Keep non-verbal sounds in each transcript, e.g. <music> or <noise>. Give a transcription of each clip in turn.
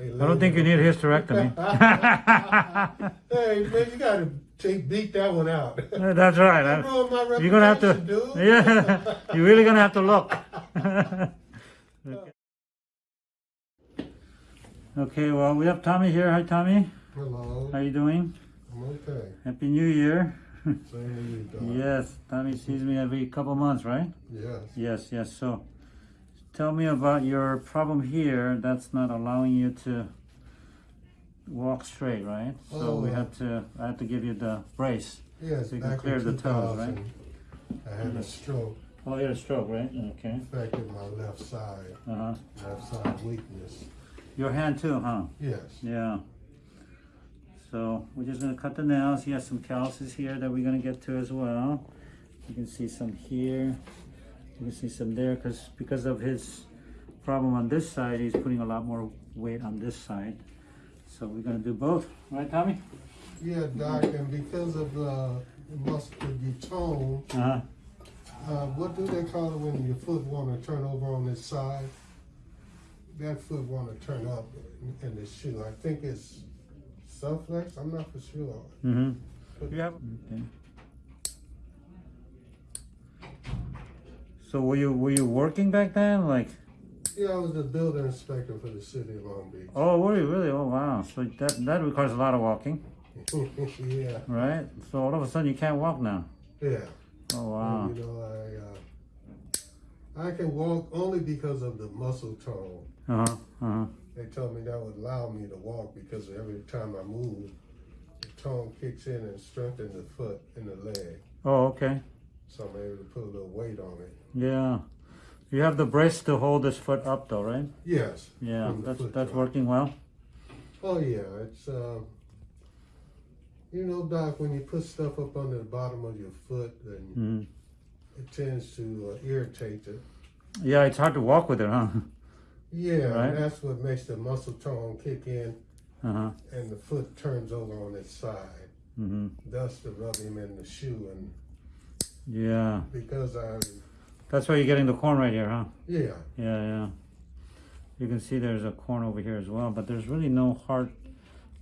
They I don't think you need a hysterectomy. <laughs> <laughs> Hey, man, you gotta take, beat that one out. That's right. I- You're gonna have to, dude. <laughs> yeah, you're really gonna have to look. okay, well, we have Tommy here. Hi, Tommy. Hello, How you doing? I'm okay. Happy New Year. Same to you, Doc. Yes, Tommy sees me every couple months, right? Yes. Yes, yes. So, tell me about your problem here. That's not allowing you to walk straight, right? So we Oh. have to. I have to give you the brace. Yes, So you can clear the toes, right? I had a stroke, Oh, you had a stroke, right? Okay. affected my left side, Uh huh. left side weakness. Your hand too, huh? Yes. Yeah. So we're just gonna cut the nails. He has some calluses here that we're gonna get to as well. You can see some here. You can see some there because because of his problem on this side, he's putting a lot more weight on this side. So we're gonna do both, right, Tommy? Yeah, Doc, and because of uh, muscular tone, Uh huh. uh, what do they call it when your foot want to turn over on this side? That foot want to turn up in the shoe. I think it's subflex. I'm not for sure. Mm-hmm. You have. Okay. So were you were you working back then, like? Yeah, I was the builder inspector for the city of Long Beach. Oh, were you really? Oh, wow. So that that requires a lot of walking, <laughs> yeah, right? So all of a sudden you can't walk now. yeah. Oh, wow. You know, I uh, I can walk only because of the muscle tone. Uh huh. Uh huh. They told me that would allow me to walk because every time I move, the tone kicks in and strengthens the foot and the leg. Oh, okay. So I'm able to put a little weight on it. Yeah. You have the brace to hold this foot up, though, right? Yes. Yeah. That's that's working well. Oh yeah, it's uh, you know, Doc, when you put stuff up under the bottom of your foot, then hmm it tends to uh, irritate it. Yeah, it's hard to walk with it, huh? Yeah, Right. that's what makes the muscle tone kick in, Uh huh. and the foot turns over on its side. hmm Thus, to rub him in the shoe, and Yeah. because I, That's why you're getting the corn right here, huh? yeah, Yeah, yeah. You can see there's a corn over here as well, but there's really no hard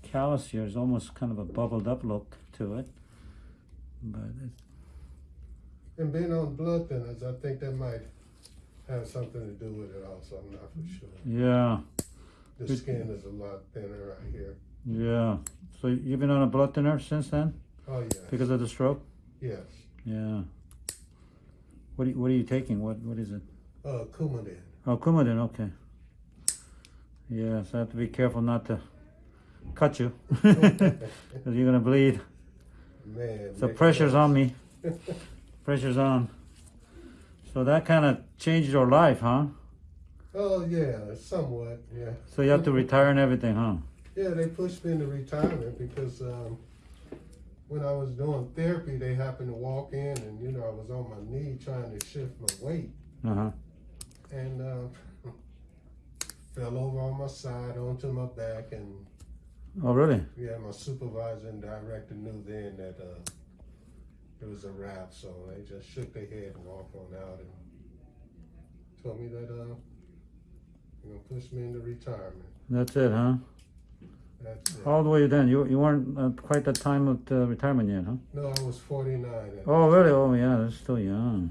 callus here. It's almost kind of a bubbled up look to it. But it's, and being on blood thinners, I think that might have something to do with it. Also, I'm not for sure. yeah, The skin is a lot thinner right here. yeah. So you've been on a blood thinner since then Oh yes, because of the stroke? yes. Yeah. What are you, what are you taking? What what is it? Uh, Coumadin. Oh, Coumadin. Okay. Yeah, so I have to be careful not to cut you <laughs> because you're gonna bleed. Man, So pressure's on me. <laughs> Pressure's on. So that kind of changed your life, huh? Oh yeah, somewhat. Yeah, So you have to retire and everything, huh? yeah. They pushed me into retirement because um, when I was doing therapy, they happened to walk in, and you know I was on my knee trying to shift my weight, Uh huh. and uh, <laughs> fell over on my side onto my back, and Oh, really? yeah, my supervisor and director knew then that uh, it was a wrap, so they just shook their head and walked on out and told me that uh, you know, push me into retirement. That's it, huh? That's it. How old were you then? You you weren't at quite the time of the retirement yet, huh? No, I was 49. Oh, really? Oh, yeah. That's still young.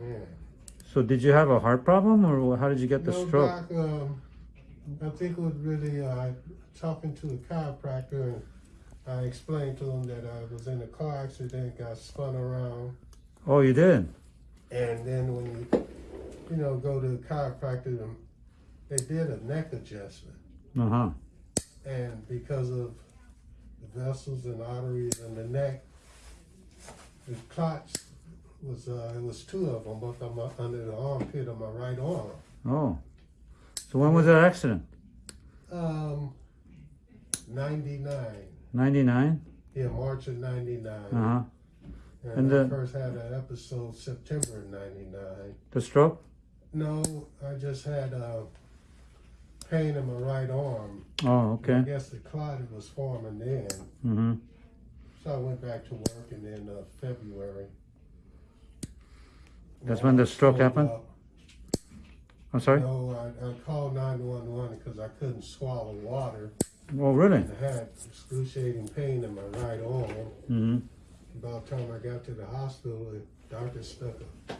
Yeah. So did you have a heart problem, or how did you get the no, stroke? Doc, um, I think it was really uh, talking to a chiropractor, and I explained to him that I was in a car accident, got spun around, Oh, you did. and then when you, you know, go to the chiropractor, they did a neck adjustment, Uh huh. And because of the vessels and arteries in the neck, the clots was uh, it was two of them, both on my, under the armpit of my right arm. Oh. So when was that accident? Um, 99. 99? Yeah, March of 99. Uh huh. And, And I first had an episode September of 99. The stroke? No, I just had uh, pain in my right arm. Oh, okay. I guess the clot was forming then. Mm hmm. So I went back to work and then uh, February. That's when the stroke happened? up. I'm sorry? No, I, I called nine one one because I couldn't swallow water. Oh, really? I had excruciating pain in my right arm. Mm-hmm. About the time I got to the hospital, the doctor stuck a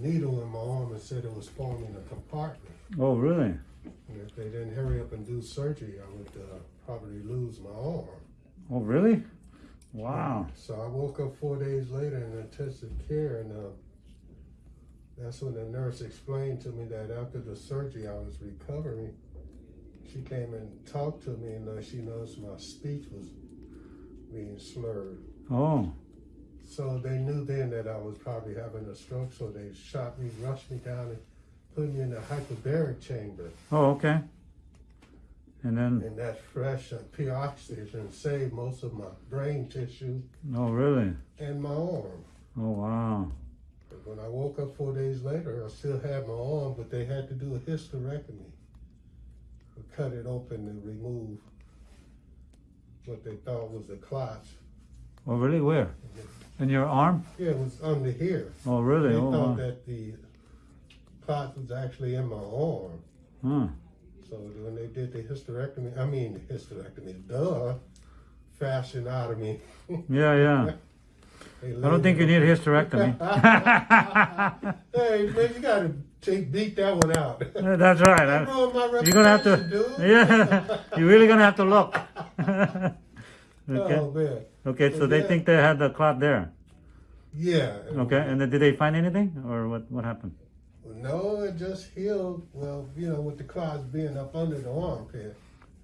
needle in my arm and said it was forming a compartment. Oh, really? And if they didn't hurry up and do surgery, I would uh, probably lose my arm. Oh, really? Wow. So I woke up four days later in intensive care, and uh, that's when the nurse explained to me that after the surgery I was recovering. She came and talked to me, and uh, she noticed my speech was being slurred. Oh, So they knew then that I was probably having a stroke, so they shot me, rushed me down, and put me in a hyperbaric chamber. oh, okay. And then, And that fresh uh, pure oxygen saved most of my brain tissue oh, really? and my arm. Oh, wow. But when I woke up four days later, I still had my arm, but they had to do a hysterectomy. Cut it open and remove what they thought was the clots. Oh, really? Where? In your arm? Yeah, it was under here. Oh, really? They Oh, thought wow. that the clot was actually in my arm. Huh. So when they did the hysterectomy, I mean the hysterectomy, duh, fashion out of me. Yeah, yeah. <laughs> I don't think you need a hysterectomy. <laughs> <laughs> hey, man, you gotta take beat that one out. That's right. That huh? ruined my You're gonna have to, dude. yeah. You're really gonna have to look. okay. Oh man. Okay. So they think they had the clot there. Yeah. Okay. And then did they find anything, or what? What happened? No, it just healed. Well, you know, with the clots being up under the armpit,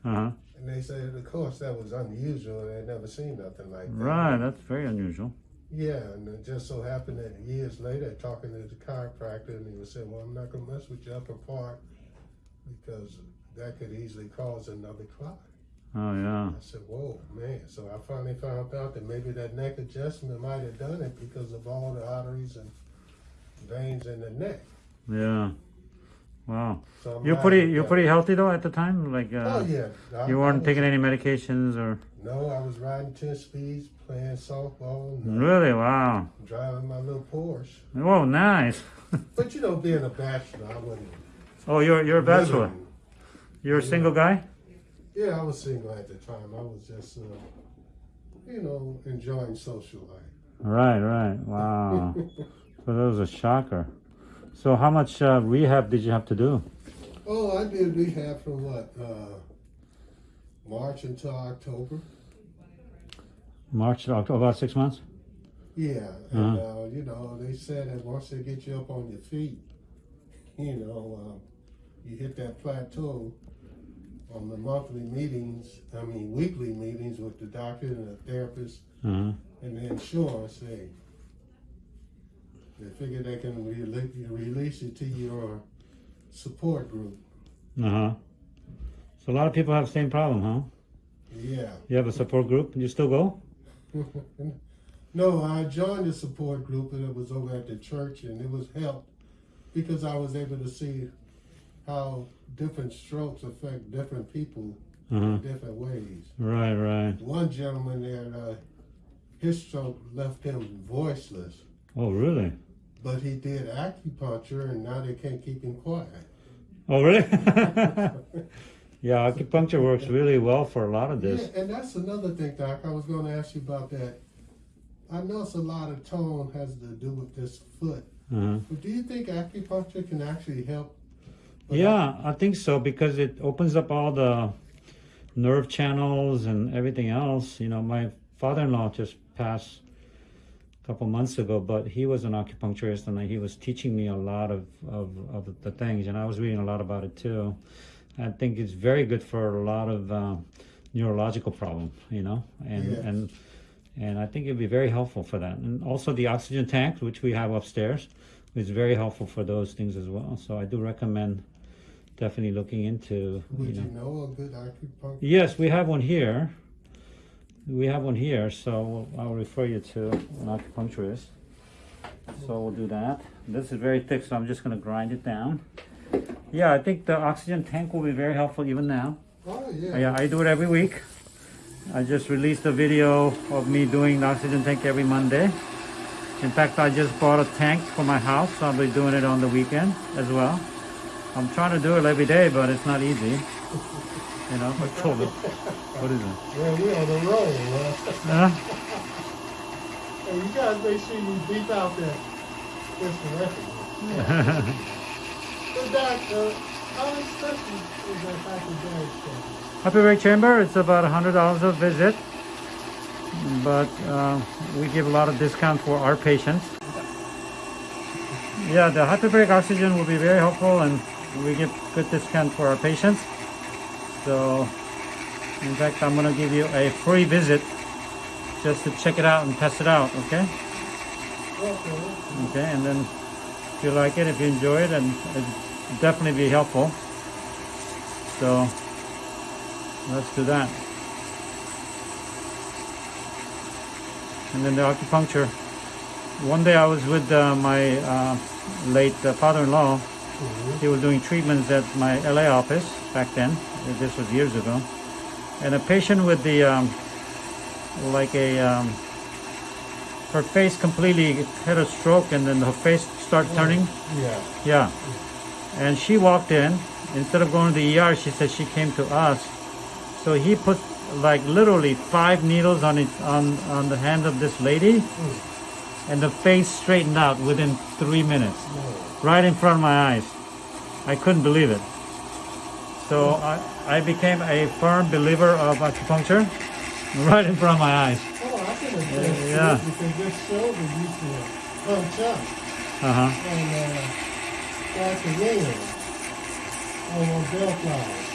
Uh huh. and they said, of course, that was unusual. They never seen nothing like that. Right. That's very unusual. Yeah, and it just so happened that years later, talking to the chiropractor, and he was saying, "Well, I'm not gonna mess with your upper part because that could easily cause another clot." Oh yeah. I said, "Whoa, man!" So I finally found out that maybe that neck adjustment might have done it because of all the arteries and veins in the neck. Yeah. Wow. So You're pretty. You're pretty healthy though at the time. Like. Uh, Oh yeah. I- You weren't was- taking any medications or. No, I was riding ten speeds, playing softball, uh, Really? Wow. driving my little Porsche. Oh, nice. <laughs> But you know, being a bachelor, I wasn't. Oh, you're you're a bachelor. living. You're a single guy. Yeah, I was single at the time. I was just, uh, you know, enjoying social life. Right. Right. Wow. <laughs> so that was a shocker. So how much uh, rehab did you have to do? Oh, I did rehab from what? Uh, March until October. March, October, about six months. Yeah, and uh, you know, they said that once they get you up on your feet, you know, uh, you hit that plateau on the monthly meetings. I mean, weekly meetings with the doctor and the therapist Uh-huh. and the insurance. They they figure they can release, release you to your support group. Uh huh. So a lot of people have the same problem, huh? Yeah. You have a support group. And you still go? <laughs> no, I joined the support group and it was over at the church and it was helped because I was able to see how different strokes affect different people Uh huh. in different ways. Right. Right. One gentleman there, uh, his stroke left him voiceless, Oh, really? but he did acupuncture and now they can't keep him quiet. Oh, really? <laughs> yeah, acupuncture works really well for a lot of this. Yeah, and that's another thing, Doc. I was going to ask you about that. I know it's a lot of tone has to do with this foot. Uh-huh. But do you think acupuncture can actually help? Yeah, I think so because it opens up all the nerve channels and everything else. You know, my father-in-law just passed a couple months ago, but he was an acupuncturist and he was teaching me a lot of, of, of the things, and I was reading a lot about it too. I think it's very good for a lot of uh, neurological problems, you know, and Yes. and and I think it'd be very helpful for that. And also the oxygen tank, which we have upstairs, is very helpful for those things as well. So I do recommend definitely looking into. Would you you know. know a good acupuncture? Yes, we have one here. We have one here, so I'll refer you to an acupuncturist. So we'll do that. This is very thick, so I'm just going to grind it down. Yeah, I think the oxygen tank will be very helpful even now. Oh yeah. Yeah, I do it every week. I just released a video of me doing the oxygen tank every Monday. In fact, I just bought a tank for my house, so I'll be doing it on the weekend as well. I'm trying to do it every day, but it's not easy. You know, I told him. What is it? Well, we on the road, huh? Huh? Hey, you guys make sure you beep out that hysterectomy. But Doc, uh, how expensive is that hyperbaric stuff? Hyperbaric chamber, it's about $100 a visit, but uh, we give a lot of discount for our patients. Yeah, the hyperbaric oxygen will be very helpful and we give good discount for our patients. So, in fact, I'm going to give you a free visit just to check it out and test it out, okay? Okay. And then if you like it, if you enjoy it, and it'd definitely be helpful. So let's do that. And then the acupuncture. One day I was with uh, my uh, late uh, father-in-law. He was doing treatments at my LA office back then. This was years ago. And a patient with the um, like a um, her face completely had a stroke and then her face started turning. Yeah. Yeah. And she walked in. Instead of going to the ER, she said she came to us. So he put like literally five needles on it on on the hand of this lady, Mm. and the face straightened out within three minutes. Right in front of my eyes. I couldn't believe it. So I, I became a firm believer of acupuncture, <laughs> right in front of my eyes. Oh, I can to Yeah. because this shoulder used to punch up Uh huh. and uh, start to ring on those. Uh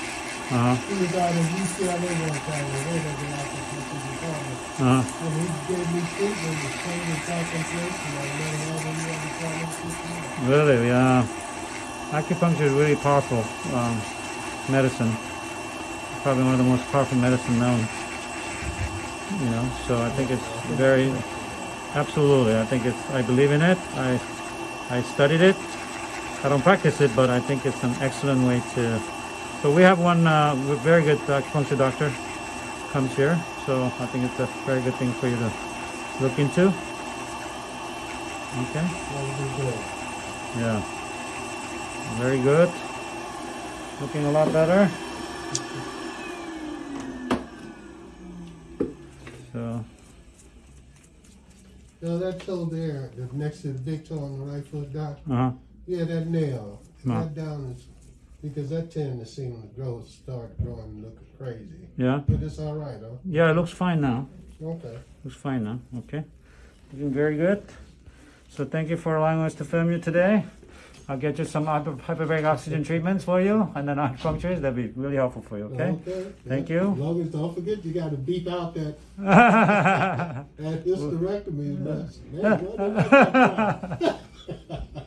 huh. He was out in UCLA one time and they had the acupuncture department. Uh huh. And he gave me treatment with pain and concentration. I had any other problems before. Really, yeah. Acupuncture is really powerful um, medicine. Probably one of the most powerful medicine known. You know, so I think it's very, absolutely. I think it's. I believe in it. I, I studied it. I don't practice it, but I think it's an excellent way to. So we have one uh, very good acupuncture doctor comes here. So I think it's a very good thing for you to look into. Okay. That would be good. Yeah. Very good. Looking a lot better. So, Now that toe there, that's next to the big toe on the right foot, Doc. uh huh. Yeah, that nail. No. That down is because that tend to seem to grow, start growing, and looking crazy. Yeah. But it's all right, huh? Yeah, it looks fine now. Okay. Looks fine now. Okay. Looking very good. So thank you for allowing us to film you today. I'll get you some hyper- hyperbaric oxygen treatments for you and then <laughs> acupunctures. That'd be really helpful for you, okay? Thank you. As long as don't forget, you got to beep out that yeah, <laughs> that hysterectomy. Man, what did I- <laughs>